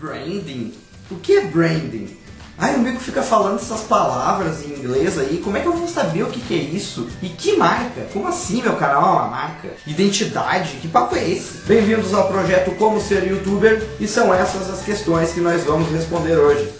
Branding? O que é branding? Ai, o Mico fica falando essas palavras em inglês aí, como é que eu vou saber o que, que é isso? E que marca? Como assim meu canal é uma marca? Identidade? Que papo é esse? Bem-vindos ao projeto Como Ser Youtuber e são essas as questões que nós vamos responder hoje.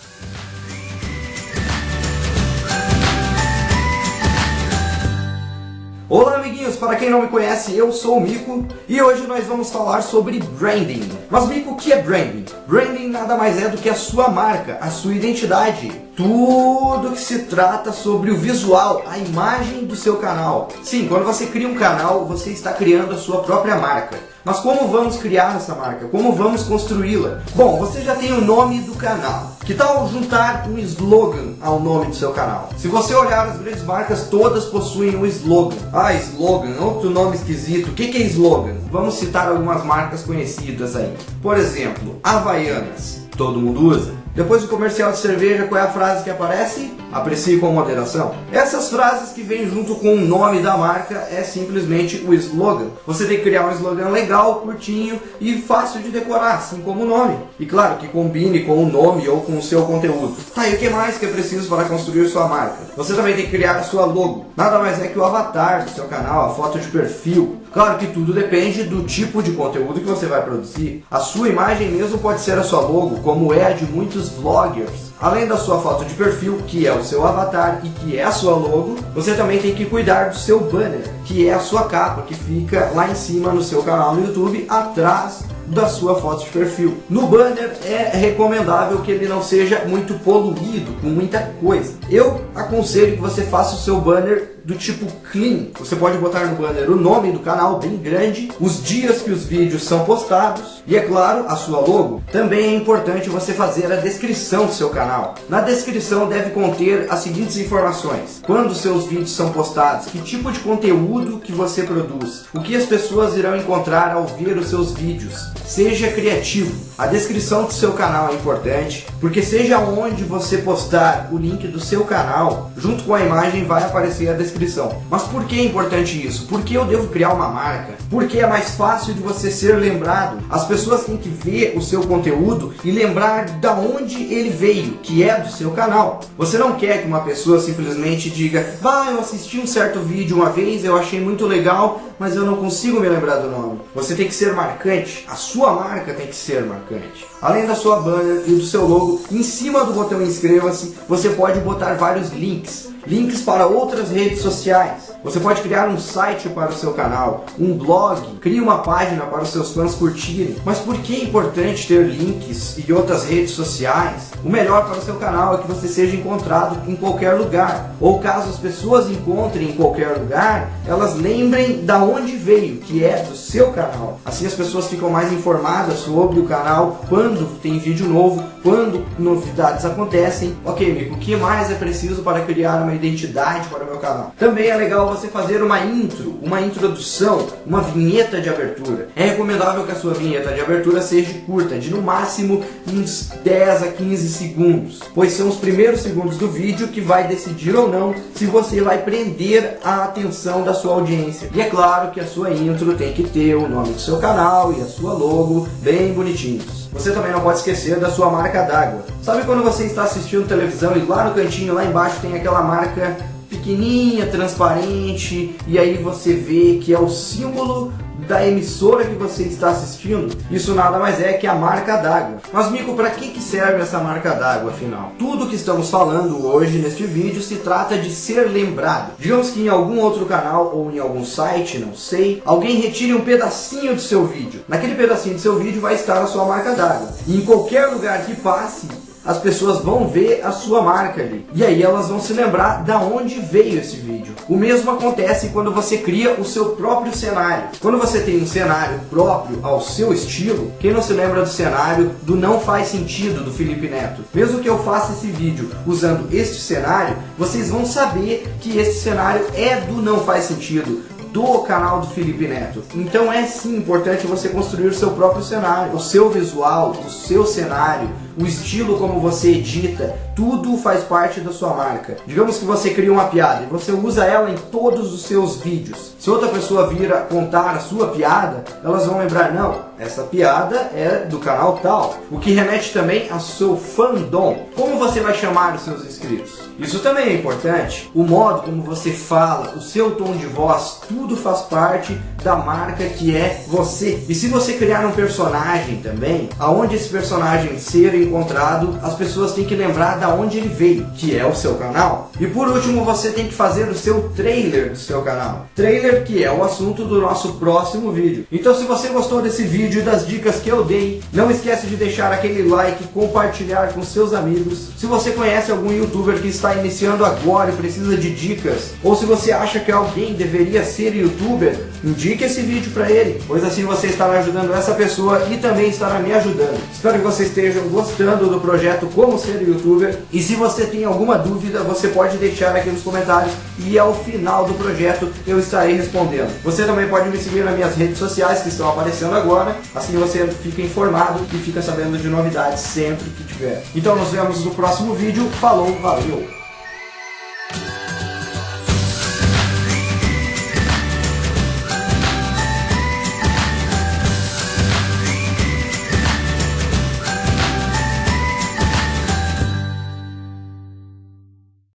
Para quem não me conhece, eu sou o Mico e hoje nós vamos falar sobre branding. Mas Mico, o que é branding? Branding nada mais é do que a sua marca, a sua identidade. Tudo que se trata sobre o visual, a imagem do seu canal. Sim, quando você cria um canal, você está criando a sua própria marca. Mas como vamos criar essa marca? Como vamos construí-la? Bom, você já tem o nome do canal. Que tal juntar um slogan ao nome do seu canal? Se você olhar as grandes marcas, todas possuem um slogan. Ah, slogan, outro nome esquisito. O que é slogan? Vamos citar algumas marcas conhecidas aí. Por exemplo, Havaianas. Todo mundo usa. Depois do comercial de cerveja, qual é a frase que aparece? Aprecie com moderação. Essas frases que vêm junto com o nome da marca é simplesmente o slogan. Você tem que criar um slogan legal, curtinho e fácil de decorar, assim como o nome. E claro, que combine com o nome ou com o seu conteúdo. Tá, e o que mais que é preciso para construir sua marca? Você também tem que criar a sua logo. Nada mais é que o avatar do seu canal, a foto de perfil. Claro que tudo depende do tipo de conteúdo que você vai produzir. A sua imagem mesmo pode ser a sua logo, como é a de muitos vloggers. Além da sua foto de perfil, que é o seu avatar e que é a sua logo, você também tem que cuidar do seu banner, que é a sua capa, que fica lá em cima no seu canal no YouTube, atrás da sua foto de perfil. No banner é recomendável que ele não seja muito poluído com muita coisa. Eu aconselho que você faça o seu banner do tipo clean. Você pode botar no banner o nome do canal bem grande, os dias que os vídeos são postados e, é claro, a sua logo. Também é importante você fazer a descrição do seu canal. Na descrição deve conter as seguintes informações. Quando seus vídeos são postados, que tipo de conteúdo que você produz, o que as pessoas irão encontrar ao ver os seus vídeos. Seja criativo. A descrição do seu canal é importante, porque seja onde você postar o link do seu canal, junto com a imagem vai aparecer a descrição descrição. Mas por que é importante isso? Porque eu devo criar uma marca? Porque é mais fácil de você ser lembrado. As pessoas têm que ver o seu conteúdo e lembrar da onde ele veio, que é do seu canal. Você não quer que uma pessoa simplesmente diga, bah, eu assisti um certo vídeo uma vez, eu achei muito legal, mas eu não consigo me lembrar do nome. Você tem que ser marcante, a sua marca tem que ser marcante. Além da sua banner e do seu logo, em cima do botão inscreva-se, você pode botar vários links links para outras redes sociais. Você pode criar um site para o seu canal, um blog, crie uma página para os seus fãs curtirem. Mas por que é importante ter links e outras redes sociais? O melhor para o seu canal é que você seja encontrado em qualquer lugar. Ou caso as pessoas encontrem em qualquer lugar, elas lembrem da onde veio, que é do seu canal. Assim as pessoas ficam mais informadas sobre o canal, quando tem vídeo novo, quando novidades acontecem. Ok, amigo, o que mais é preciso para criar uma identidade para o meu canal? Também é legal você fazer uma intro, uma introdução, uma vinheta de abertura. É recomendável que a sua vinheta de abertura seja curta, de no máximo uns 10 a 15 segundos, pois são os primeiros segundos do vídeo que vai decidir ou não se você vai prender a atenção da sua audiência. E é claro que a sua intro tem que ter o nome do seu canal e a sua logo bem bonitinhos. Você também não pode esquecer da sua marca d'água. Sabe quando você está assistindo televisão e lá no cantinho, lá embaixo, tem aquela marca pequenininha, transparente, e aí você vê que é o símbolo da emissora que você está assistindo, isso nada mais é que a marca d'água. Mas Mico, para que, que serve essa marca d'água afinal? Tudo que estamos falando hoje neste vídeo se trata de ser lembrado. Digamos que em algum outro canal ou em algum site, não sei, alguém retire um pedacinho do seu vídeo. Naquele pedacinho do seu vídeo vai estar a sua marca d'água. E em qualquer lugar que passe, as pessoas vão ver a sua marca ali. E aí elas vão se lembrar da onde veio esse vídeo. O mesmo acontece quando você cria o seu próprio cenário. Quando você tem um cenário próprio ao seu estilo, quem não se lembra do cenário do Não Faz Sentido do Felipe Neto? Mesmo que eu faça esse vídeo usando este cenário, vocês vão saber que esse cenário é do Não Faz Sentido do canal do Felipe Neto. Então é sim importante você construir o seu próprio cenário, o seu visual, o seu cenário, o estilo como você edita, tudo faz parte da sua marca. Digamos que você cria uma piada e você usa ela em todos os seus vídeos. Se outra pessoa vir contar a sua piada, elas vão lembrar, não, essa piada é do canal tal. O que remete também ao seu fandom. Como você vai chamar os seus inscritos? Isso também é importante. O modo como você fala, o seu tom de voz, tudo faz parte da marca que é você. E se você criar um personagem também, aonde esse personagem ser encontrado, as pessoas têm que lembrar da onde ele veio, que é o seu canal. E por último, você tem que fazer o seu trailer do seu canal. Trailer que é o assunto do nosso próximo vídeo. Então se você gostou desse vídeo e das dicas que eu dei, não esquece de deixar aquele like, compartilhar com seus amigos. Se você conhece algum youtuber que está iniciando agora e precisa de dicas, ou se você acha que alguém deveria ser youtuber, indique esse vídeo para ele, pois assim você estará ajudando essa pessoa e também estará me ajudando. Espero que vocês estejam gostando do projeto Como Ser Youtuber e se você tem alguma dúvida, você pode deixar aqui nos comentários e ao final do projeto eu estarei respondendo. Você também pode me seguir nas minhas redes sociais que estão aparecendo agora, assim você fica informado e fica sabendo de novidades sempre que tiver. Então nos vemos no próximo vídeo. Falou, valeu!